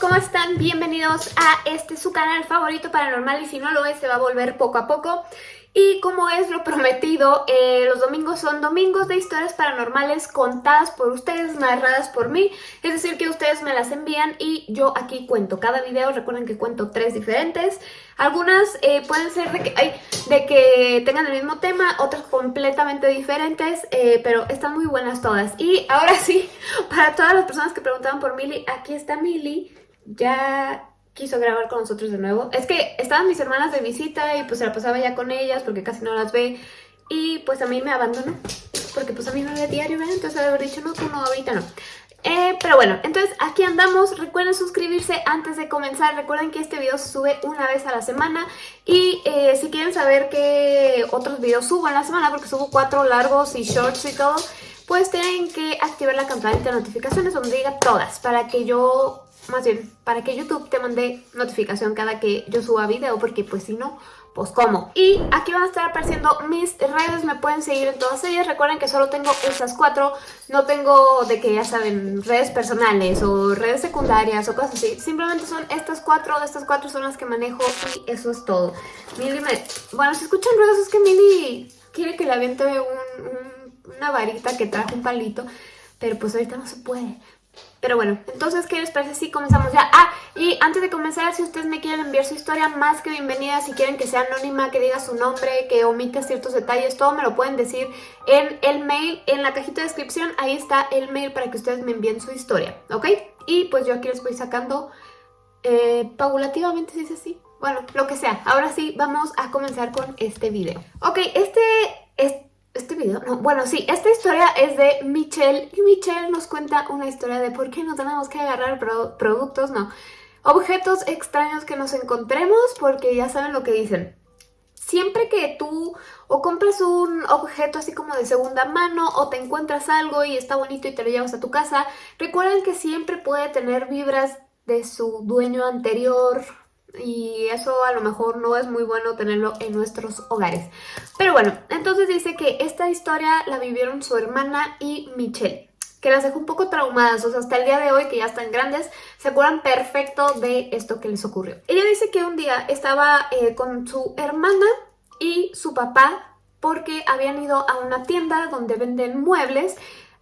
¿cómo están? Bienvenidos a este su canal favorito paranormal y si no lo es se va a volver poco a poco y como es lo prometido, eh, los domingos son domingos de historias paranormales contadas por ustedes, narradas por mí. Es decir, que ustedes me las envían y yo aquí cuento cada video. Recuerden que cuento tres diferentes. Algunas eh, pueden ser de que, tengan el mismo tema, otras completamente diferentes, eh, pero están muy buenas todas. Y ahora sí, para todas las personas que preguntaban por Mili, aquí está Mili. Ya quiso grabar con nosotros de nuevo. Es que estaban mis hermanas de visita y pues se la pasaba ya con ellas porque casi no las ve. Y pues a mí me abandonó. Porque pues a mí no ve diario, ¿verdad? Entonces haber dicho, no, tú no, ahorita no. Eh, pero bueno, entonces aquí andamos. Recuerden suscribirse antes de comenzar. Recuerden que este video sube una vez a la semana. Y eh, si quieren saber qué otros videos subo en la semana, porque subo cuatro largos y shorts y todo, pues tienen que activar la campanita de notificaciones donde diga todas para que yo más bien, para que YouTube te mande notificación cada que yo suba video, porque pues si no, pues cómo. Y aquí van a estar apareciendo mis redes, me pueden seguir en todas ellas. Recuerden que solo tengo estas cuatro, no tengo de que ya saben, redes personales o redes secundarias o cosas así. Simplemente son estas cuatro, de estas cuatro son las que manejo y eso es todo. Mili me... Bueno, si escuchan ruidos es que Mili quiere que le aviente una varita que traje un palito, pero pues ahorita no se puede. Pero bueno, entonces, ¿qué les parece si comenzamos ya? Ah, y antes de comenzar, si ustedes me quieren enviar su historia, más que bienvenida, si quieren que sea anónima, que diga su nombre, que omita ciertos detalles, todo me lo pueden decir en el mail, en la cajita de descripción, ahí está el mail para que ustedes me envíen su historia, ¿ok? Y pues yo aquí les voy sacando eh, paulativamente, si es así. Bueno, lo que sea. Ahora sí, vamos a comenzar con este video. Ok, este... este este video, no, bueno, sí, esta historia es de Michelle y Michelle nos cuenta una historia de por qué no tenemos que agarrar productos, no, objetos extraños que nos encontremos porque ya saben lo que dicen. Siempre que tú o compras un objeto así como de segunda mano o te encuentras algo y está bonito y te lo llevas a tu casa, recuerden que siempre puede tener vibras de su dueño anterior, y eso a lo mejor no es muy bueno tenerlo en nuestros hogares. Pero bueno, entonces dice que esta historia la vivieron su hermana y Michelle que las dejó un poco traumadas, o sea, hasta el día de hoy, que ya están grandes, se acuerdan perfecto de esto que les ocurrió. Ella dice que un día estaba eh, con su hermana y su papá porque habían ido a una tienda donde venden muebles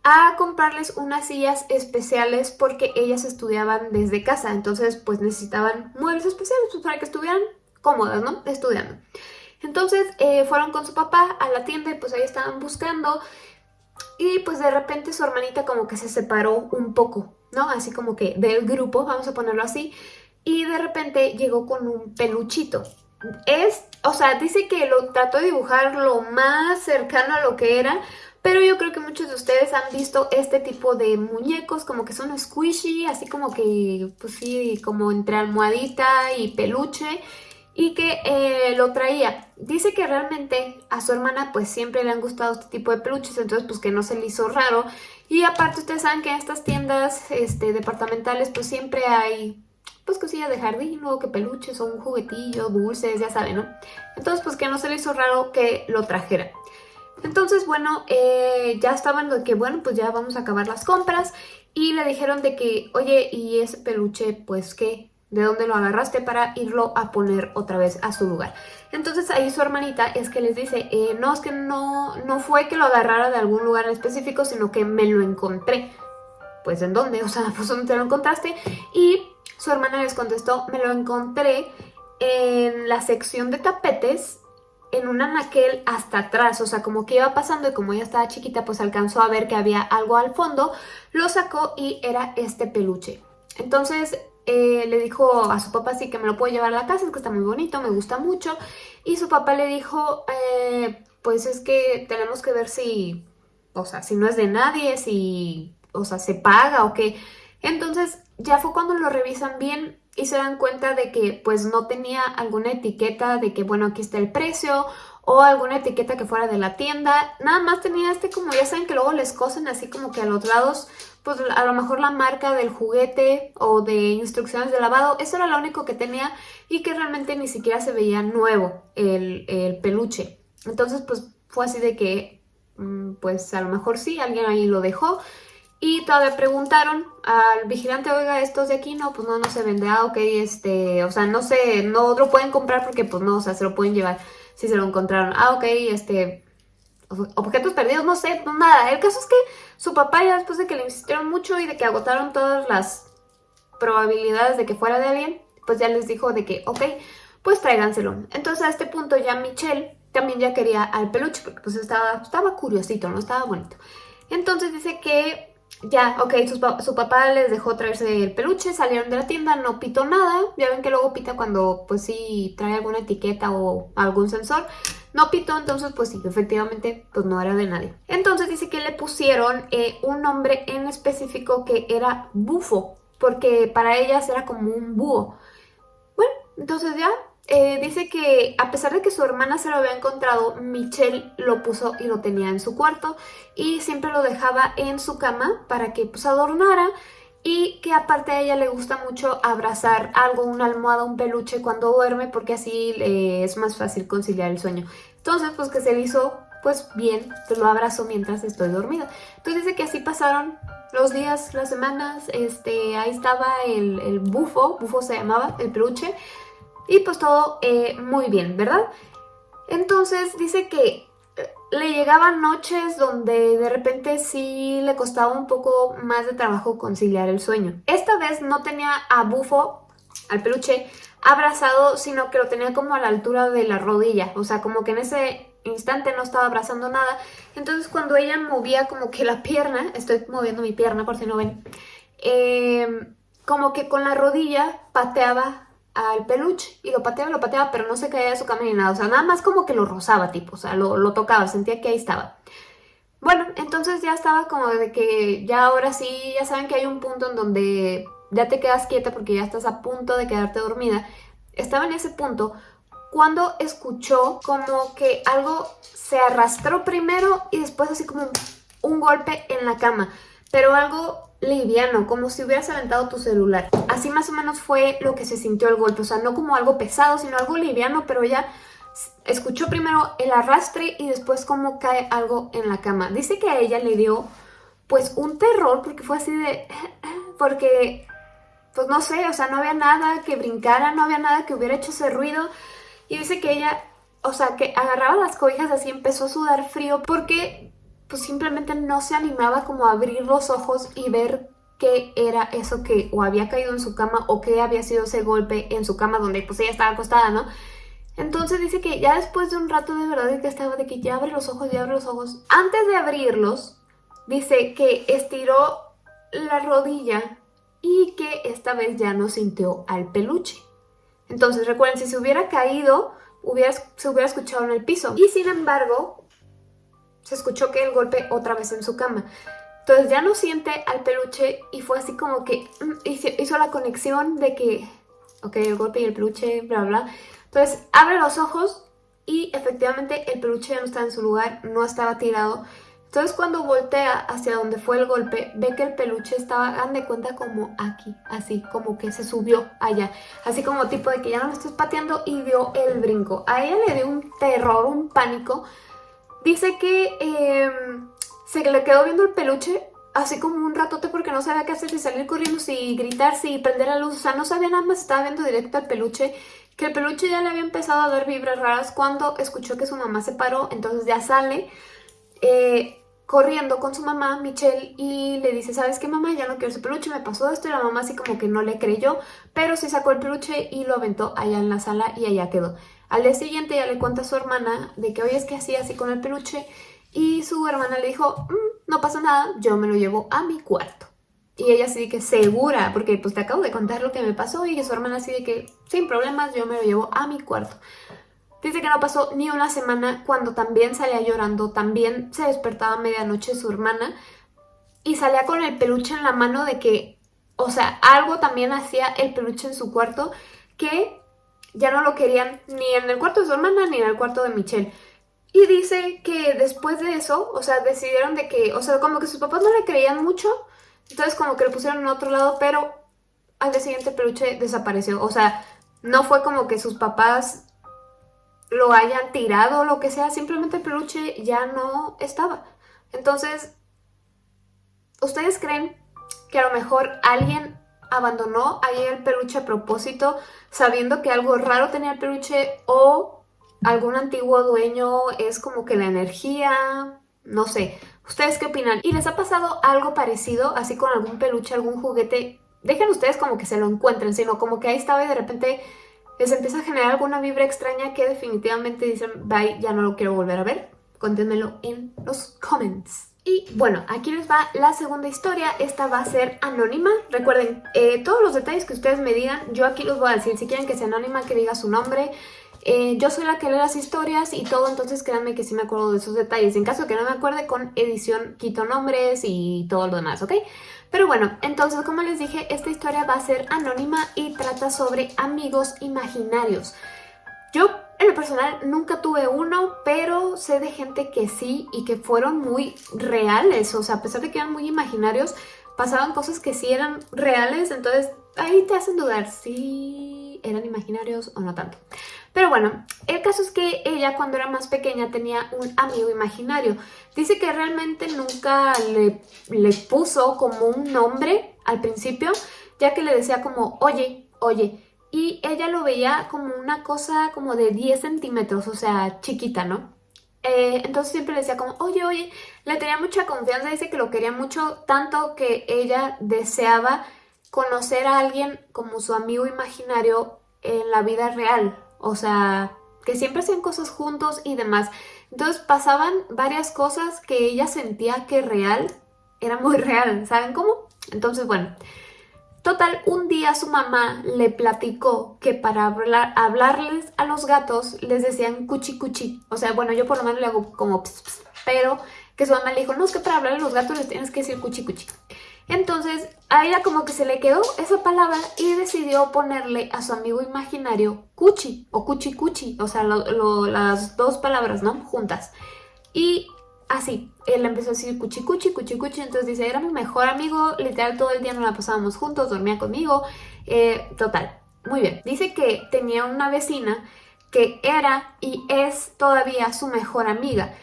a comprarles unas sillas especiales porque ellas estudiaban desde casa, entonces pues necesitaban muebles especiales pues, para que estuvieran cómodas, ¿no? Estudiando. Entonces eh, fueron con su papá a la tienda y pues ahí estaban buscando y pues de repente su hermanita como que se separó un poco, ¿no? Así como que del grupo, vamos a ponerlo así, y de repente llegó con un peluchito. Es, o sea, dice que lo trató de dibujar lo más cercano a lo que era, pero yo creo que muchos de ustedes han visto este tipo de muñecos como que son squishy, así como que, pues sí, como entre almohadita y peluche y que eh, lo traía. Dice que realmente a su hermana pues siempre le han gustado este tipo de peluches, entonces pues que no se le hizo raro. Y aparte ustedes saben que en estas tiendas este, departamentales pues siempre hay pues cosillas de jardín, luego que peluches o un juguetillo, dulces, ya saben, ¿no? Entonces pues que no se le hizo raro que lo trajera. Entonces, bueno, eh, ya estaban de que, bueno, pues ya vamos a acabar las compras y le dijeron de que, oye, ¿y ese peluche, pues qué? ¿De dónde lo agarraste para irlo a poner otra vez a su lugar? Entonces ahí su hermanita es que les dice, eh, no, es que no, no fue que lo agarrara de algún lugar específico, sino que me lo encontré. Pues ¿en dónde? O sea, pues ¿dónde te lo encontraste? Y su hermana les contestó, me lo encontré en la sección de tapetes en un anaquel hasta atrás, o sea, como que iba pasando y como ella estaba chiquita, pues alcanzó a ver que había algo al fondo, lo sacó y era este peluche. Entonces eh, le dijo a su papá sí que me lo puedo llevar a la casa, es que está muy bonito, me gusta mucho. Y su papá le dijo, eh, pues es que tenemos que ver si, o sea, si no es de nadie, si, o sea, se paga o qué. Entonces ya fue cuando lo revisan bien y se dan cuenta de que pues no tenía alguna etiqueta de que bueno aquí está el precio o alguna etiqueta que fuera de la tienda, nada más tenía este como ya saben que luego les cosen así como que a los lados pues a lo mejor la marca del juguete o de instrucciones de lavado, eso era lo único que tenía y que realmente ni siquiera se veía nuevo el, el peluche. Entonces pues fue así de que mm, pues a lo mejor sí, alguien ahí lo dejó Y todavía preguntaron al vigilante, oiga, estos de aquí, no, pues no, no se vende. Ah, ok, este, o sea, no sé, no lo pueden comprar porque pues no, o sea, se lo pueden llevar si se lo encontraron. Ah, ok, este, objetos perdidos, no sé, no nada. El caso es que su papá ya después de que le insistieron mucho y de que agotaron todas las probabilidades de que fuera de alguien, pues ya les dijo de que, ok, pues tráiganselo. Entonces a este punto ya Michelle también ya quería al peluche porque pues estaba, estaba curiosito, ¿no? Estaba bonito. Entonces dice que ya, ok, su, papá les dejó traerse el peluche, salieron de la tienda, no pitó nada. Ya ven que luego pita cuando, pues sí, trae alguna etiqueta o algún sensor. No pitó, entonces, pues sí, efectivamente, pues no era de nadie. Entonces dice que le pusieron eh, un nombre en específico que era Bufo, porque para ellas era como un búho. Bueno, entonces ya eh, dice que a pesar de que su hermana se lo había encontrado, Michelle lo puso y lo tenía en su cuarto y siempre lo dejaba en su cama para que pues adornara y que aparte a ella le gusta mucho abrazar algo, una almohada, un peluche cuando duerme porque así es más fácil conciliar el sueño. Entonces pues que se le hizo pues bien, pues lo abrazo mientras estoy dormida. Entonces dice que así pasaron los días, las semanas, este, ahí estaba el, el bufo, bufo se llamaba, el peluche, y pues todo eh, muy bien, ¿verdad? Entonces dice que eh, le llegaban noches donde de repente sí le costaba un poco más de trabajo conciliar el sueño. Esta vez no tenía a Bufo, al peluche, abrazado, sino que lo tenía como a la altura de la rodilla. O sea, como que en ese instante no estaba abrazando nada. Entonces cuando ella movía como que la pierna, estoy moviendo mi pierna por si no ven, eh, como que con la rodilla pateaba al peluche y lo pateaba, lo pateaba, pero no se caía de su cama ni nada, o sea, nada más como que lo rozaba, tipo, o sea, lo, tocaba, sentía que ahí estaba. Bueno, entonces ya estaba como de que ya ahora sí, ya saben que hay un punto en donde ya te quedas quieta porque ya estás a punto de quedarte dormida. Estaba en ese punto cuando escuchó como que algo se arrastró primero y después así como un golpe en la cama, pero algo liviano, como si hubieras aventado tu celular. Así más o menos fue lo que se sintió el golpe, o sea, no como algo pesado, sino algo liviano, pero ella escuchó primero el arrastre y después como cae algo en la cama. Dice que a ella le dio pues un terror porque fue así de... porque pues no sé, o sea, no había nada que brincara, no había nada que hubiera hecho ese ruido. Y dice que ella, o sea, que agarraba las cobijas así, empezó a sudar frío porque pues simplemente no se animaba como a abrir los ojos y ver qué era eso que o había caído en su cama o qué había sido ese golpe en su cama donde pues ella estaba acostada, ¿no? Entonces dice que ya después de un rato de verdad que estaba de que ya abre los ojos, ya abre los ojos. Antes de abrirlos, dice que estiró la rodilla y que esta vez ya no sintió al peluche. Entonces recuerden, si se hubiera caído, hubiera, se hubiera escuchado en el piso. Y sin embargo, se escuchó que el golpe otra vez en su cama. Entonces ya no siente al peluche y fue así como que mm, hizo, la conexión de que, ok, el golpe y el peluche, bla, bla. Entonces abre los ojos y efectivamente el peluche ya no estaba en su lugar, no estaba tirado. Entonces cuando voltea hacia donde fue el golpe, ve que el peluche estaba, hagan cuenta como aquí, así, como que se subió allá. Así como tipo de que ya no me estoy pateando y dio el brinco. A ella le dio un terror, un pánico, Dice que em, se le quedó viendo el peluche así como un ratote porque no sabía qué hacer, si salir corriendo, si gritar, si prender la luz. O sea, no sabía nada más, estaba viendo directo al peluche. Que el peluche ya le había empezado a dar vibras raras cuando escuchó que su mamá se paró. Entonces ya sale eh, corriendo con su mamá, Michelle, y le dice, ¿sabes qué mamá? Ya no quiero ese peluche, me pasó esto. Y la mamá así como que no le creyó, pero sí sacó el peluche y lo aventó allá en la sala y allá quedó. Al día siguiente ya le cuenta a su hermana de que hoy es que hacía así con el peluche y su hermana le dijo, mm, no pasa nada, yo me lo llevo a mi cuarto. Y ella así de que segura, porque pues te acabo de contar lo que me pasó y su hermana así de que sin problemas yo me lo llevo a mi cuarto. Dice que no pasó ni una semana cuando también salía llorando, también se despertaba a medianoche su hermana y salía con el peluche en la mano de que, o sea, algo también hacía el peluche en su cuarto que ya no lo querían ni en el cuarto de su hermana ni en el cuarto de Michelle. Y dice que después de eso, o sea, decidieron de que, o sea, como que sus papás no le creían mucho, entonces como que lo pusieron en otro lado, pero al día siguiente el peluche desapareció. O sea, no fue como que sus papás lo hayan tirado o lo que sea, simplemente el peluche ya no estaba. Entonces, ¿ustedes creen que a lo mejor alguien abandonó ahí el peluche a propósito sabiendo que algo raro tenía el peluche o algún antiguo dueño es como que la energía, no sé. ¿Ustedes qué opinan? ¿Y les ha pasado algo parecido, así con algún peluche, algún juguete? Dejen ustedes como que se lo encuentren, sino como que ahí estaba y de repente les empieza a generar alguna vibra extraña que definitivamente dicen, bye, ya no lo quiero volver a ver. Cuéntenmelo en los comments. Y bueno, aquí les va la segunda historia, esta va a ser anónima. Recuerden, eh, todos los detalles que ustedes me digan, yo aquí los voy a decir. Si quieren que sea anónima, que diga su nombre. Eh, yo soy la que lee las historias y todo, entonces créanme que sí me acuerdo de esos detalles. En caso de que no me acuerde, con edición quito nombres y todo lo demás, ¿ok? Pero bueno, entonces como les dije, esta historia va a ser anónima y trata sobre amigos imaginarios. Yo en lo personal nunca tuve uno, pero sé de gente que sí y que fueron muy reales. O sea, a pesar de que eran muy imaginarios, pasaban cosas que sí eran reales. Entonces ahí te hacen dudar si eran imaginarios o no tanto. Pero bueno, el caso es que ella cuando era más pequeña tenía un amigo imaginario. Dice que realmente nunca le, le puso como un nombre al principio, ya que le decía como, oye, oye, y ella lo veía como una cosa como de 10 centímetros, o sea, chiquita, ¿no? Eh, entonces siempre le decía como, oye, oye, le tenía mucha confianza, dice que lo quería mucho, tanto que ella deseaba conocer a alguien como su amigo imaginario en la vida real, o sea, que siempre hacían cosas juntos y demás. Entonces pasaban varias cosas que ella sentía que real era muy real, ¿saben cómo? Entonces, bueno, Total, un día su mamá le platicó que para hablarles a los gatos les decían cuchi cuchi. O sea, bueno, yo por lo menos le hago como ps, pero que su mamá le dijo, no, es que para hablarle a los gatos les tienes que decir cuchi cuchi. Entonces, a ella como que se le quedó esa palabra y decidió ponerle a su amigo imaginario cuchi o cuchi cuchi, o sea, las dos palabras, ¿no? Juntas. Y así, él empezó a decir cuchi cuchi, cuchi cuchi, entonces dice, era mi mejor amigo, literal todo el día nos la pasábamos juntos, dormía conmigo, eh, total, muy bien. Dice que tenía una vecina que era y es todavía su mejor amiga.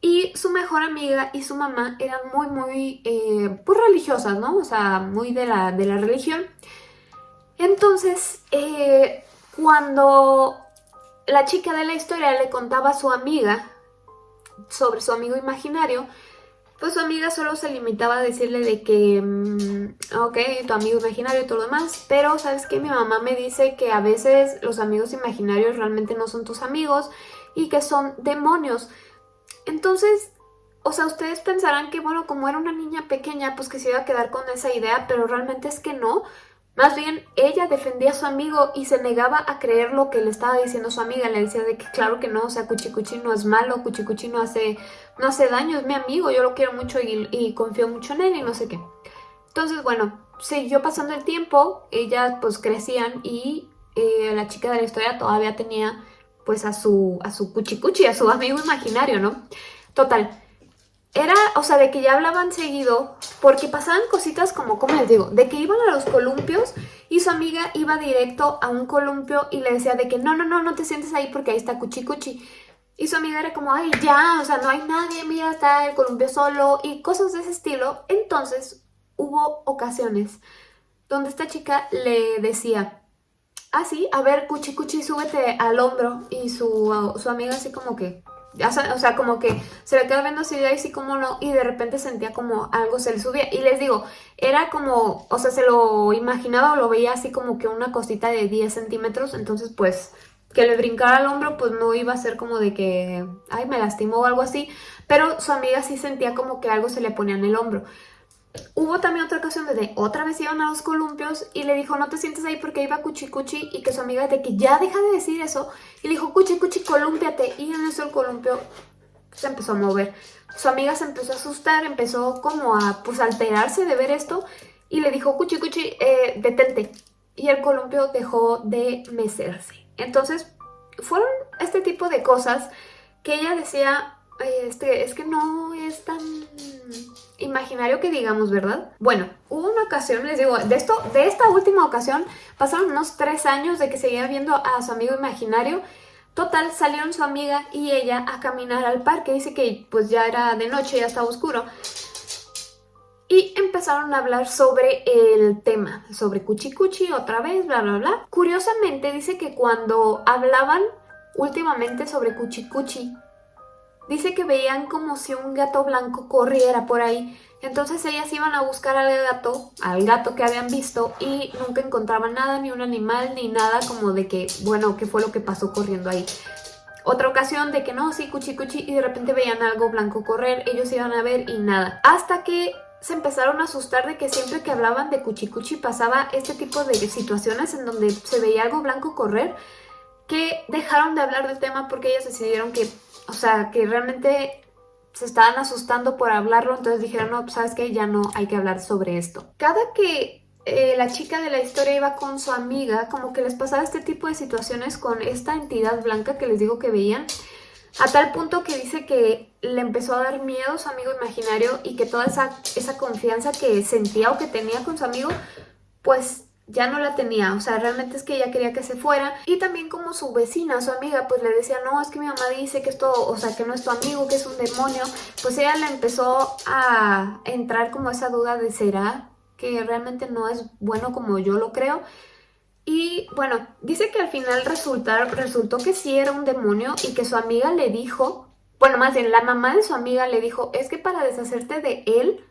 Y su mejor amiga y su mamá eran muy, muy, eh, pues religiosas, ¿no? O sea, muy de la, de la religión. Entonces, eh, cuando la chica de la historia le contaba a su amiga sobre su amigo imaginario, pues su amiga solo se limitaba a decirle de que, mm, ok, tu amigo imaginario y todo lo demás, pero ¿sabes qué? Mi mamá me dice que a veces los amigos imaginarios realmente no son tus amigos y que son demonios. Entonces, o sea, ustedes pensarán que, bueno, como era una niña pequeña, pues que se iba a quedar con esa idea, pero realmente es que no. Más bien, ella defendía a su amigo y se negaba a creer lo que le estaba diciendo su amiga. Le decía de que claro que no, o sea, Cuchicuchi no es malo, Cuchicuchi no hace, no hace daño, es mi amigo, yo lo quiero mucho y, confío mucho en él y no sé qué. Entonces, bueno, siguió pasando el tiempo, ellas pues crecían y eh, la chica de la historia todavía tenía pues a su, a su Cuchicuchi, a su amigo imaginario, ¿no? Total, era, o sea, de que ya hablaban seguido, porque pasaban cositas como, como les digo, de que iban a los columpios y su amiga iba directo a un columpio y le decía de que no, no, no, no te sientes ahí porque ahí está Cuchi Cuchi. Y su amiga era como, ay, ya, o sea, no hay nadie, mira, está el columpio solo y cosas de ese estilo. Entonces hubo ocasiones donde esta chica le decía, ah, sí, a ver, Cuchi Cuchi, súbete al hombro. Y su, su amiga así como que, o sea, como que se le quedó viendo así de ahí, sí como no, y de repente sentía como algo se le subía. Y les digo, era como, o sea, se lo imaginaba o lo veía así como que una cosita de 10 centímetros, entonces pues que le brincara al hombro pues no iba a ser como de que, ay, me lastimó o algo así, pero su amiga sí sentía como que algo se le ponía en el hombro. Hubo también otra ocasión donde otra vez iban a los columpios y le dijo no te sientes ahí porque iba cuchi cuchi y que su amiga de que ya deja de decir eso y le dijo cuchi cuchi columpiate y en eso el columpio se empezó a mover. Su amiga se empezó a asustar, empezó como a pues alterarse de ver esto y le dijo cuchi cuchi eh, detente y el columpio dejó de mecerse. Entonces fueron este tipo de cosas que ella decía este, es que no es tan imaginario que digamos, ¿verdad? Bueno, hubo una ocasión, les digo, de, esto, de esta última ocasión pasaron unos tres años de que seguía viendo a su amigo imaginario. Total, salieron su amiga y ella a caminar al parque. Dice que pues ya era de noche, ya estaba oscuro. y empezaron a hablar sobre el tema, sobre Cuchi Cuchi otra vez, bla bla bla. Curiosamente dice que cuando hablaban últimamente sobre Cuchi Cuchi, dice que veían como si un gato blanco corriera por ahí. Entonces ellas iban a buscar al gato, al gato que habían visto y nunca encontraban nada, ni un animal, ni nada como de que, bueno, qué fue lo que pasó corriendo ahí. Otra ocasión de que no, sí, cuchi cuchi, y de repente veían algo blanco correr, ellos iban a ver y nada. Hasta que se empezaron a asustar de que siempre que hablaban de Cuchicuchi pasaba este tipo de situaciones en donde se veía algo blanco correr, que dejaron de hablar del tema porque ellas decidieron que, o sea, que realmente se estaban asustando por hablarlo, entonces dijeron, no, sabes que ya no hay que hablar sobre esto. Cada que eh, la chica de la historia iba con su amiga, como que les pasaba este tipo de situaciones con esta entidad blanca que les digo que veían, a tal punto que dice que le empezó a dar miedo su amigo imaginario y que toda esa, esa confianza que sentía o que tenía con su amigo, pues ya no la tenía, o sea, realmente es que ella quería que se fuera y también como su vecina, su amiga, pues le decía, no, es que mi mamá dice que esto, o sea, que no es tu amigo, que es un demonio, pues ella le empezó a entrar como esa duda de ¿será que realmente no es bueno como yo lo creo? Y bueno, dice que al final resulta, resultó que sí era un demonio y que su amiga le dijo, bueno, más bien la mamá de su amiga le dijo, es que para deshacerte de él,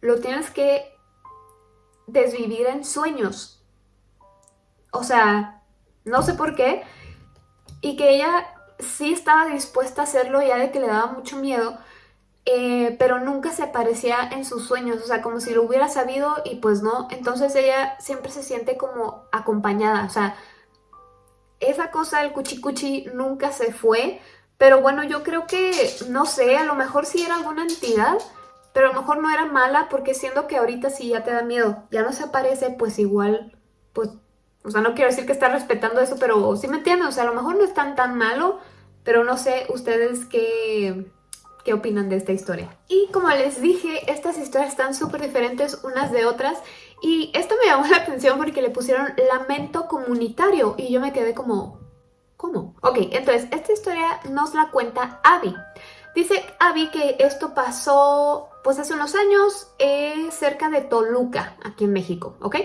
lo tienes que desvivir en sueños. O sea, no sé por qué. Y que ella sí estaba dispuesta a hacerlo ya de que le daba mucho miedo, eh, pero nunca se aparecía en sus sueños, o sea, como si lo hubiera sabido y pues no, entonces ella siempre se siente como acompañada, o sea, esa cosa del cuchicuchi nunca se fue, pero bueno, yo creo que, no sé, a lo mejor sí era alguna entidad, pero a lo mejor no era mala, porque siendo que ahorita sí ya te da miedo, ya no se aparece, pues igual, pues, o sea, no quiero decir que está respetando eso, pero sí me entienden, o sea, a lo mejor no es tan tan malo, pero no sé ustedes qué qué opinan de esta historia. Y como les dije, estas historias están súper diferentes unas de otras y esto me llamó la atención porque le pusieron lamento comunitario y yo me quedé como... ¿Cómo? Ok, entonces esta historia nos la cuenta Abby. Dice Abby que esto pasó pues hace unos años eh, cerca de Toluca, aquí en México, ¿ok?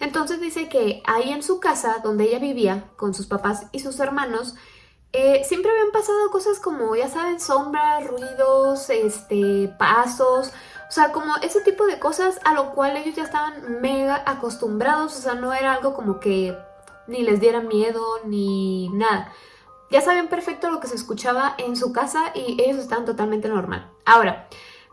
Entonces dice que ahí en su casa, donde ella vivía con sus papás y sus hermanos, eh, siempre habían pasado cosas como, ya saben, sombras, ruidos, este, pasos, o sea, como ese tipo de cosas a lo cual ellos ya estaban mega acostumbrados, o sea, no era algo como que ni les diera miedo ni nada. Ya sabían perfecto lo que se escuchaba en su casa y ellos estaban totalmente normal. Ahora,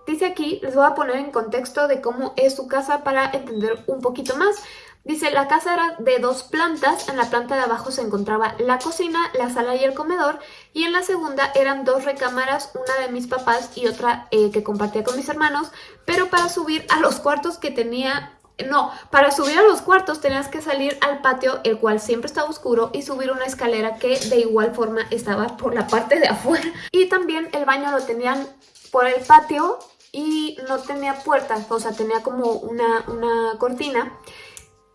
dice aquí, les voy a poner en contexto de cómo es su casa para entender un poquito más. Dice, la casa era de dos plantas, en la planta de abajo se encontraba la cocina, la sala y el comedor, y en la segunda eran dos recámaras, una de mis papás y otra eh, que compartía con mis hermanos, pero para subir a los cuartos que tenía... No, para subir a los cuartos tenías que salir al patio, el cual siempre estaba oscuro, y subir una escalera que de igual forma estaba por la parte de afuera. Y también el baño lo tenían por el patio y no tenía puertas, o sea, tenía como una, una cortina.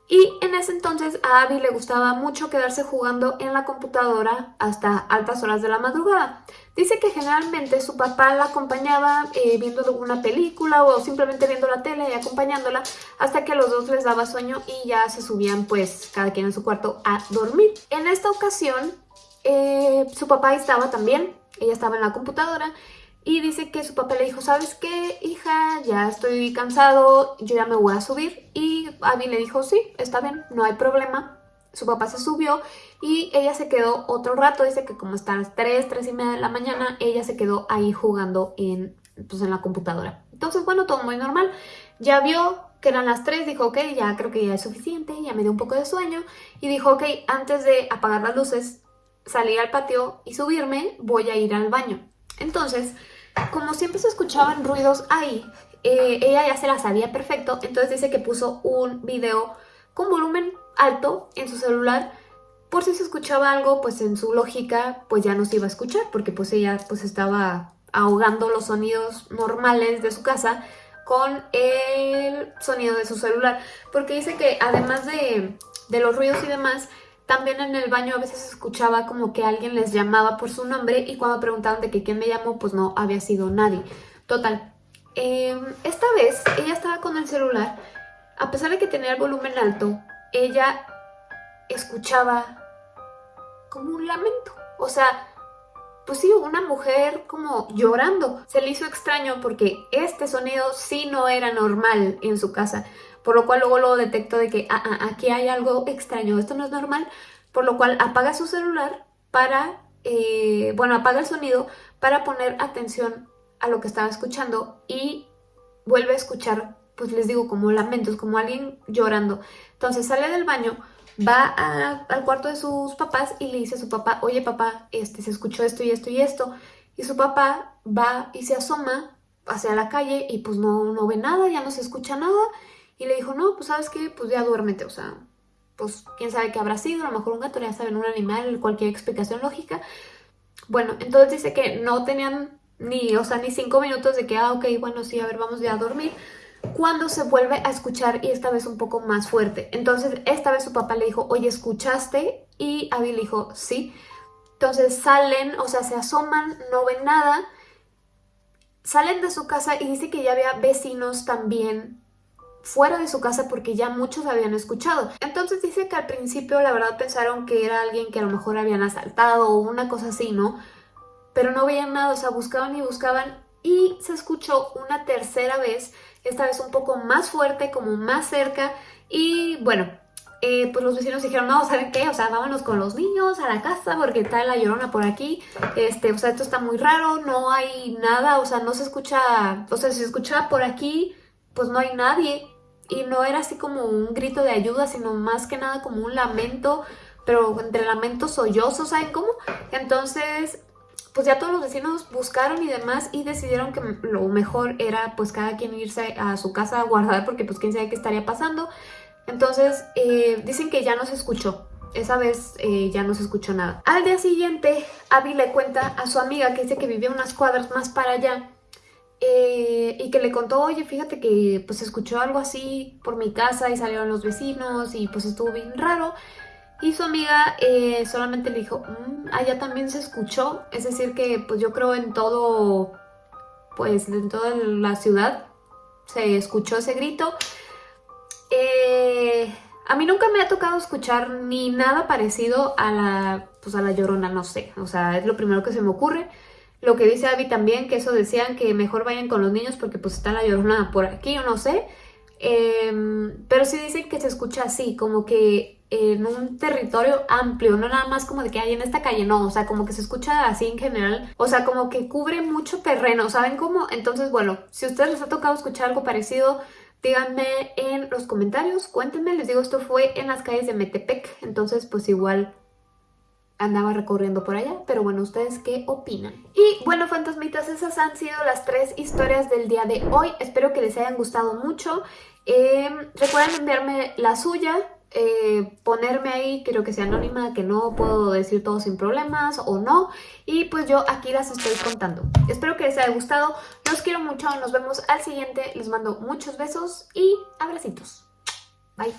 Y en ese entonces a Abby le gustaba mucho quedarse jugando en la computadora hasta altas horas de la madrugada. Dice que generalmente su papá la acompañaba eh, viendo alguna película o simplemente viendo la tele y acompañándola hasta que los dos les daba sueño y ya se subían pues cada quien en su cuarto a dormir. En esta ocasión eh, su papá estaba también, ella estaba en la computadora y dice que su papá le dijo, ¿sabes qué, hija? Ya estoy cansado, yo ya me voy a subir. Y Abby le dijo, sí, está bien, no hay problema. Su papá se subió y ella se quedó otro rato. Dice que como está a las 3, 3 y media de la mañana, ella se quedó ahí jugando en, pues, en la computadora. Entonces, bueno, todo muy normal. Ya vio que eran las 3, dijo, ok, ya creo que ya es suficiente, ya me dio un poco de sueño. Y dijo, ok, antes de apagar las luces, salir al patio y subirme, voy a ir al baño. Entonces como siempre se escuchaban ruidos ahí, eh, ella ya se la sabía perfecto, entonces dice que puso un video con volumen alto en su celular. Por si se escuchaba algo, pues en su lógica, pues ya no se iba a escuchar, porque pues ella pues estaba ahogando los sonidos normales de su casa con el sonido de su celular, porque dice que además de, de los ruidos y demás, también en el baño a veces escuchaba como que alguien les llamaba por su nombre y cuando preguntaban de que quién me llamó, pues no había sido nadie. Total, Em, esta vez ella estaba con el celular, a pesar de que tenía el volumen alto, ella escuchaba como un lamento. O sea, pues sí, una mujer como llorando. Se le hizo extraño porque este sonido sí no era normal en su casa. Por lo cual luego lo detectó de que ah, ah, aquí hay algo extraño, esto no es normal. Por lo cual apaga su celular para, eh, bueno, apaga el sonido para poner atención a lo que estaba escuchando y vuelve a escuchar, pues les digo, como lamentos, como alguien llorando. Entonces sale del baño, va al cuarto de sus papás y le dice a su papá, oye papá, este, se escuchó esto y esto y esto. Y su papá va y se asoma hacia la calle y pues no, no ve nada, ya no se escucha nada. Y le dijo, no, pues sabes qué, pues ya duérmete, o sea, pues quién sabe qué habrá sido, a lo mejor un gato, ya saben, un animal, cualquier explicación lógica. Bueno, entonces dice que no tenían ni, o sea, ni cinco minutos de que, ah, ok, bueno, sí, a ver, vamos ya a dormir cuando se vuelve a escuchar y esta vez un poco más fuerte. Entonces esta vez su papá le dijo, oye, ¿escuchaste? Y Abby le dijo, sí. Entonces salen, o sea, se asoman, no ven nada. Salen de su casa y dice que ya había vecinos también fuera de su casa porque ya muchos habían escuchado. Entonces dice que al principio la verdad pensaron que era alguien que a lo mejor habían asaltado o una cosa así, ¿no? Pero no veían nada, o sea, buscaban y buscaban y se escuchó una tercera vez esta vez un poco más fuerte, como más cerca y bueno, eh, pues los vecinos dijeron, no, ¿saben qué? O sea, vámonos con los niños a la casa porque está la llorona por aquí, este, o sea, esto está muy raro, no hay nada, o sea, no se escucha, o sea, si se escucha por aquí, pues no hay nadie y no era así como un grito de ayuda, sino más que nada como un lamento, pero entre lamentos sollozos, ¿saben cómo? Entonces, pues ya todos los vecinos buscaron y demás y decidieron que lo mejor era pues cada quien irse a su casa a guardar porque pues quién sabe qué estaría pasando. Entonces eh, dicen que ya no se escuchó. Esa vez eh, ya no se escuchó nada. Al día siguiente, Abby le cuenta a su amiga que dice que vivía unas cuadras más para allá eh, y que le contó, oye, fíjate que pues escuchó algo así por mi casa y salieron los vecinos y pues estuvo bien raro. Y su amiga eh, solamente le dijo, mm, allá también se escuchó. Es decir que pues yo creo en todo, pues en toda la ciudad se escuchó ese grito. Eh, a mí nunca me ha tocado escuchar ni nada parecido a la, pues a la llorona, no sé. O sea, es lo primero que se me ocurre. Lo que dice Abby también, que eso decían que mejor vayan con los niños porque pues está la llorona por aquí o no sé. Em, pero sí dicen que se escucha así, como que en un territorio amplio, no nada más como de que hay en esta calle, no, o sea, como que se escucha así en general, o sea, como que cubre mucho terreno, ¿saben cómo? Entonces, bueno, si a ustedes les ha tocado escuchar algo parecido, díganme en los comentarios, cuéntenme, les digo, esto fue en las calles de Metepec, entonces pues igual andaba recorriendo por allá, pero bueno, ¿ustedes qué opinan? Y bueno, fantasmitas, esas han sido las tres historias del día de hoy, espero que les hayan gustado mucho, eh, recuerden enviarme la suya, eh, ponerme ahí, quiero que sea anónima, que no puedo decir todo sin problemas o no. Y pues yo aquí las estoy contando. Espero que les haya gustado. Los quiero mucho. Nos vemos al siguiente. Les mando muchos besos y abracitos. Bye.